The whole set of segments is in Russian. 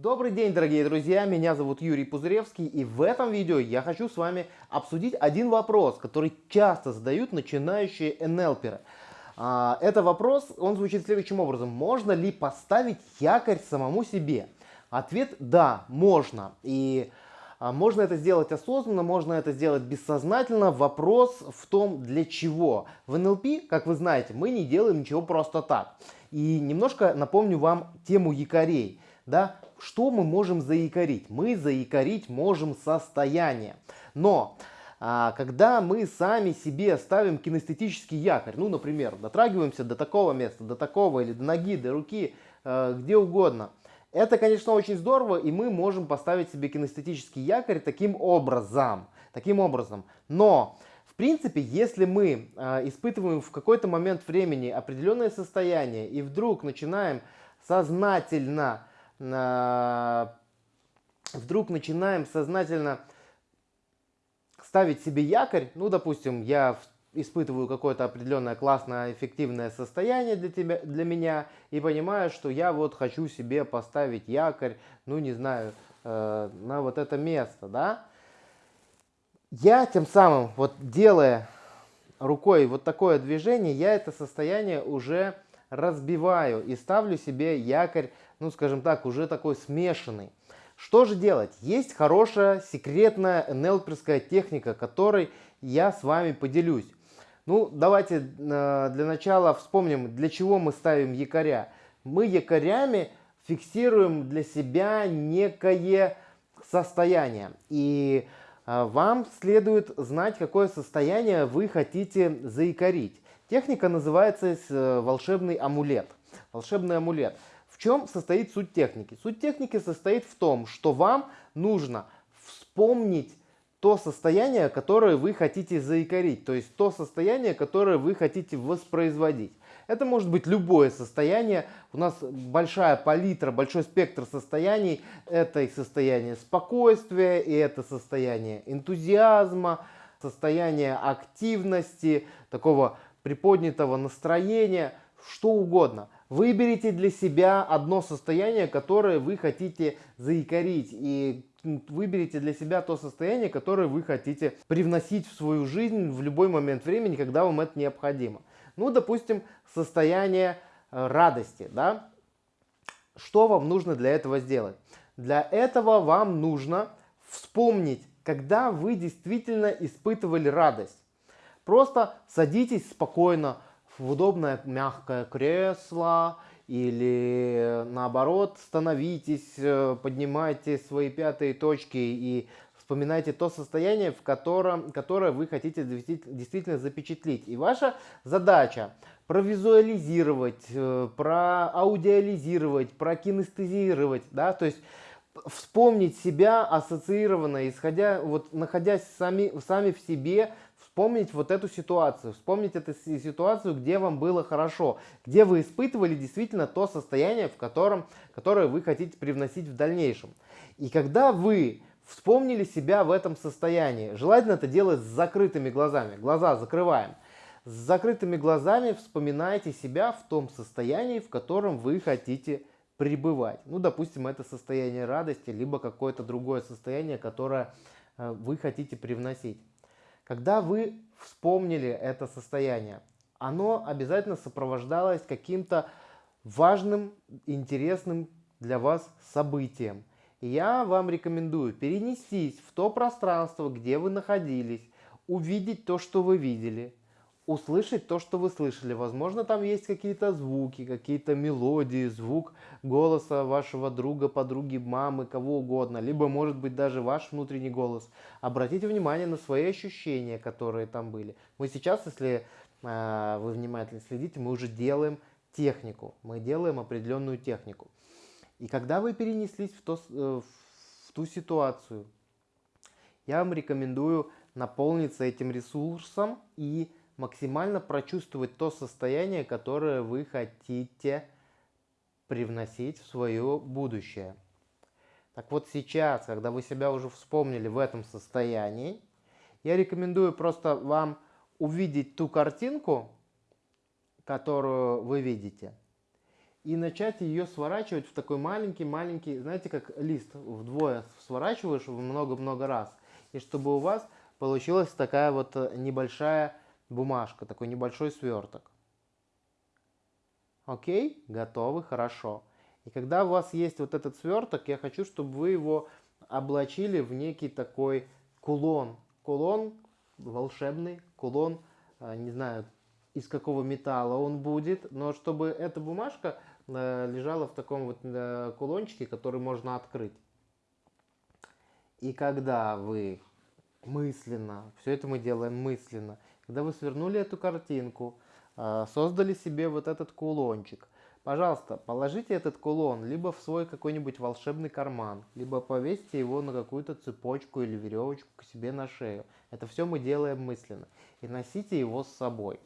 Добрый день, дорогие друзья, меня зовут Юрий Пузыревский, и в этом видео я хочу с вами обсудить один вопрос, который часто задают начинающие НЛперы. А, это вопрос, он звучит следующим образом. Можно ли поставить якорь самому себе? Ответ – да, можно. И а, можно это сделать осознанно, можно это сделать бессознательно. Вопрос в том, для чего. В НЛП, как вы знаете, мы не делаем ничего просто так. И немножко напомню вам тему якорей. Да? Что мы можем заикарить? Мы заикарить можем состояние. Но а, когда мы сами себе ставим кинестетический якорь, ну, например, дотрагиваемся до такого места, до такого, или до ноги, до руки, э, где угодно, это, конечно, очень здорово, и мы можем поставить себе кинестетический якорь таким образом. Таким образом. Но, в принципе, если мы э, испытываем в какой-то момент времени определенное состояние, и вдруг начинаем сознательно вдруг начинаем сознательно ставить себе якорь, ну, допустим, я испытываю какое-то определенное классное, эффективное состояние для, тебя, для меня и понимаю, что я вот хочу себе поставить якорь, ну, не знаю, э, на вот это место, да. Я тем самым, вот делая рукой вот такое движение, я это состояние уже разбиваю и ставлю себе якорь ну скажем так, уже такой смешанный. Что же делать? Есть хорошая секретная НЛПерская техника, которой я с вами поделюсь. Ну, давайте э, для начала вспомним, для чего мы ставим якоря. Мы якорями фиксируем для себя некое состояние. И э, вам следует знать, какое состояние вы хотите заикарить. Техника называется э, волшебный амулет. Волшебный амулет. В чем состоит суть техники? Суть техники состоит в том, что вам нужно вспомнить то состояние, которое вы хотите заикарить, то есть то состояние, которое вы хотите воспроизводить. Это может быть любое состояние. У нас большая палитра, большой спектр состояний. Это и состояние спокойствия, и это состояние энтузиазма, состояние активности, такого приподнятого настроения, что угодно. Выберите для себя одно состояние, которое вы хотите заикарить. И выберите для себя то состояние, которое вы хотите привносить в свою жизнь в любой момент времени, когда вам это необходимо. Ну, допустим, состояние э, радости. Да? Что вам нужно для этого сделать? Для этого вам нужно вспомнить, когда вы действительно испытывали радость. Просто садитесь спокойно, в удобное мягкое кресло или наоборот становитесь, э, поднимайте свои пятые точки и вспоминайте то состояние, в котором, которое вы хотите действительно запечатлеть. И ваша задача провизуализировать, э, проаудиализировать, прокинестезировать, да, то есть вспомнить себя ассоциированно, исходя, вот находясь сами, сами в себе вспомнить вот эту ситуацию, вспомнить эту ситуацию, где вам было хорошо, где вы испытывали действительно то состояние, в котором, которое вы хотите привносить в дальнейшем. И когда вы вспомнили себя в этом состоянии, желательно это делать с закрытыми глазами, глаза закрываем, с закрытыми глазами вспоминайте себя в том состоянии, в котором вы хотите пребывать. Ну, допустим, это состояние радости, либо какое-то другое состояние, которое э, вы хотите привносить. Когда вы вспомнили это состояние, оно обязательно сопровождалось каким-то важным, интересным для вас событием. Я вам рекомендую перенестись в то пространство, где вы находились, увидеть то, что вы видели, услышать то, что вы слышали. Возможно, там есть какие-то звуки, какие-то мелодии, звук голоса вашего друга, подруги, мамы, кого угодно. Либо, может быть, даже ваш внутренний голос. Обратите внимание на свои ощущения, которые там были. Мы сейчас, если э, вы внимательно следите, мы уже делаем технику. Мы делаем определенную технику. И когда вы перенеслись в, то, э, в ту ситуацию, я вам рекомендую наполниться этим ресурсом и максимально прочувствовать то состояние, которое вы хотите привносить в свое будущее. Так вот сейчас, когда вы себя уже вспомнили в этом состоянии, я рекомендую просто вам увидеть ту картинку, которую вы видите, и начать ее сворачивать в такой маленький-маленький, знаете, как лист вдвое сворачиваешь много-много раз. И чтобы у вас получилась такая вот небольшая бумажка, такой небольшой сверток. Окей, готовы, хорошо. И когда у вас есть вот этот сверток, я хочу, чтобы вы его облачили в некий такой кулон. Кулон волшебный, кулон, э, не знаю, из какого металла он будет, но чтобы эта бумажка э, лежала в таком вот э, кулончике, который можно открыть. И когда вы мысленно, все это мы делаем мысленно, когда вы свернули эту картинку, э, создали себе вот этот кулончик, пожалуйста, положите этот кулон либо в свой какой-нибудь волшебный карман, либо повесьте его на какую-то цепочку или веревочку к себе на шею. Это все мы делаем мысленно. И носите его с собой.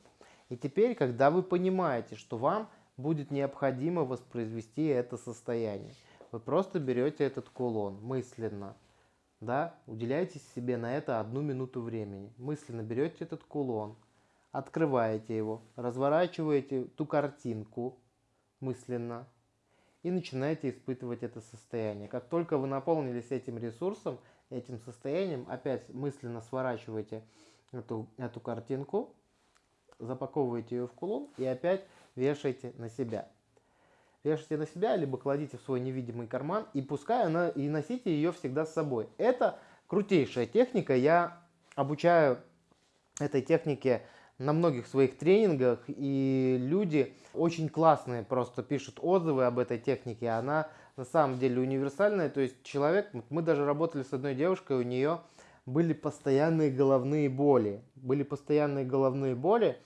И теперь, когда вы понимаете, что вам будет необходимо воспроизвести это состояние, вы просто берете этот кулон мысленно, да, уделяете себе на это одну минуту времени. Мысленно берете этот кулон, открываете его, разворачиваете ту картинку мысленно и начинаете испытывать это состояние. Как только вы наполнились этим ресурсом, этим состоянием, опять мысленно сворачиваете эту, эту картинку, запаковываете ее в кулон и опять вешаете на себя. Вешайте на себя, либо кладите в свой невидимый карман и пускай она и носите ее всегда с собой. Это крутейшая техника. Я обучаю этой технике на многих своих тренингах, и люди очень классные просто пишут отзывы об этой технике. Она на самом деле универсальная, то есть человек, мы даже работали с одной девушкой, у нее были постоянные головные боли. Были постоянные головные боли,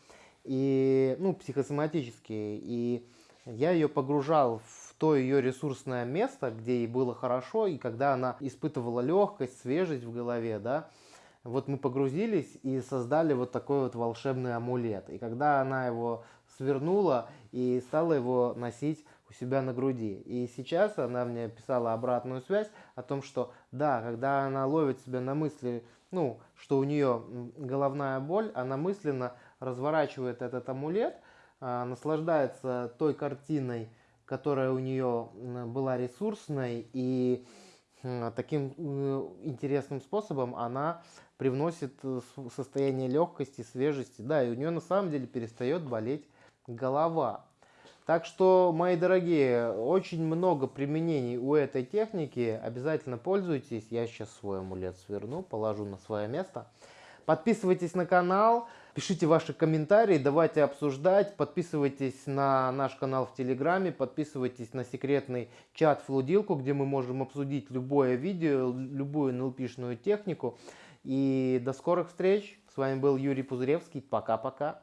и, ну, психосоматические. И я ее погружал в то ее ресурсное место, где ей было хорошо, и когда она испытывала легкость, свежесть в голове, да, вот мы погрузились и создали вот такой вот волшебный амулет. И когда она его свернула и стала его носить у себя на груди. И сейчас она мне писала обратную связь о том, что да, когда она ловит себя на мысли, ну, что у нее головная боль, она мысленно разворачивает этот амулет, наслаждается той картиной, которая у нее была ресурсной, и таким э, интересным способом она привносит э, состояние легкости, свежести, да, и у нее на самом деле перестает болеть голова. Так что, мои дорогие, очень много применений у этой техники. Обязательно пользуйтесь. Я сейчас свой амулет сверну, положу на свое место. Подписывайтесь на канал, пишите ваши комментарии, давайте обсуждать. Подписывайтесь на наш канал в Телеграме, подписывайтесь на секретный чат Флудилку, где мы можем обсудить любое видео, любую НЛПшную технику. И до скорых встреч. С вами был Юрий Пузыревский. Пока-пока.